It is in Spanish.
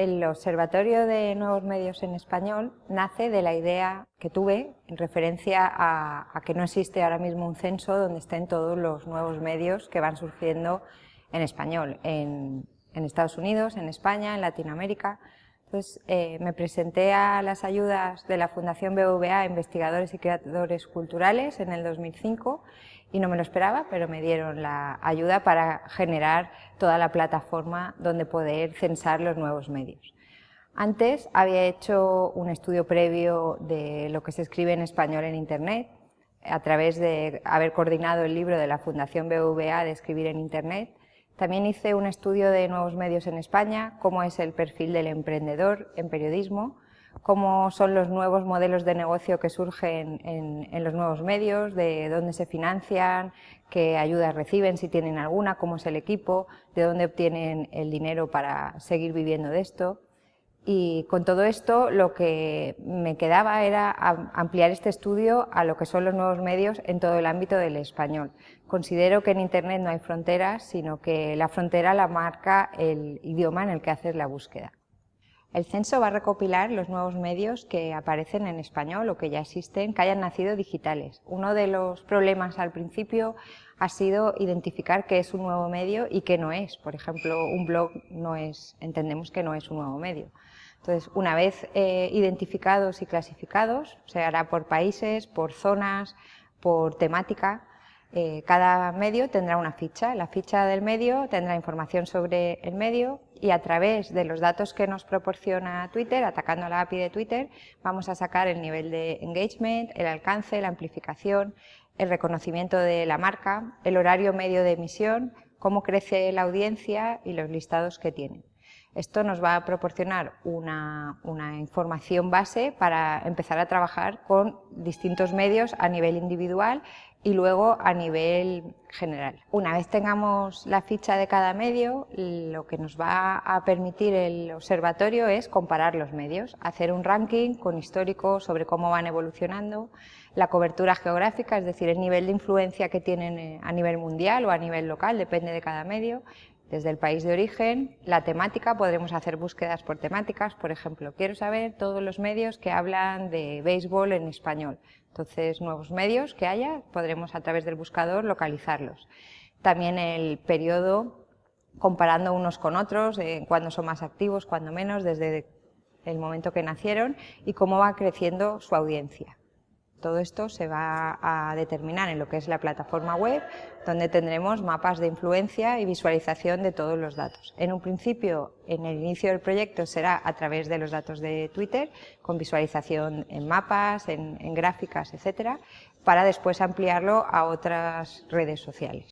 El Observatorio de Nuevos Medios en Español nace de la idea que tuve en referencia a, que no existe ahora mismo un censo donde estén todos los nuevos medios que van surgiendo en español, en, Estados Unidos, en España, en Latinoamérica. Entonces eh, me presenté a las ayudas de la Fundación BVA, Investigadores y Creadores Culturales, en el 2005 y no me lo esperaba, pero me dieron la ayuda para generar toda la plataforma donde poder censar los nuevos medios. Antes había hecho un estudio previo de lo que se escribe en español en Internet, a través de haber coordinado el libro de la Fundación BVA de Escribir en Internet. También hice un estudio de nuevos medios en España, cómo es el perfil del emprendedor en periodismo, cómo son los nuevos modelos de negocio que surgen en, los nuevos medios, de dónde se financian, qué ayudas reciben, si tienen alguna, cómo es el equipo, de dónde obtienen el dinero para seguir viviendo de esto. Y con todo esto lo que me quedaba era ampliar este estudio a lo que son los nuevos medios en todo el ámbito del español. Considero que en Internet no hay fronteras, sino que la frontera la marca el idioma en el que haces la búsqueda. El censo va a recopilar los nuevos medios que aparecen en español o que ya existen, que hayan nacido digitales. Uno de los problemas al principio ha sido identificar qué es un nuevo medio y qué no es. Por ejemplo, un blog no es, entendemos que no es un nuevo medio. Entonces, una vez eh, identificados y clasificados, se hará por países, por zonas, por temática, eh, cada medio tendrá una ficha. La ficha del medio tendrá información sobre el medio y a través de los datos que nos proporciona Twitter, atacando la API de Twitter, vamos a sacar el nivel de engagement, el alcance, la amplificación, el reconocimiento de la marca, el horario medio de emisión, cómo crece la audiencia y los listados que tienen. Esto nos va a proporcionar una, información base para empezar a trabajar con distintos medios a nivel individual y luego a nivel general. Una vez tengamos la ficha de cada medio, lo que nos va a permitir el observatorio es comparar los medios, hacer un ranking con histórico sobre cómo van evolucionando, la cobertura geográfica, es decir, el nivel de influencia que tienen eh, a nivel mundial o a nivel local, depende de cada medio, desde el país de origen, la temática, podremos hacer búsquedas por temáticas, por ejemplo, quiero saber todos los medios que hablan de béisbol en español. Entonces, nuevos medios que haya, podremos a través del buscador localizarlos. También el periodo, comparando unos con otros, eh, cuándo son más activos, cuándo menos, desde el momento que nacieron y cómo va creciendo su audiencia. Todo esto se va a determinar en lo que es la plataforma web, donde tendremos mapas de influencia y visualización de todos los datos. En un principio, en el inicio del proyecto será a través de los datos de Twitter, con visualización en mapas, en, gráficas, etcétera, para después ampliarlo a otras redes sociales.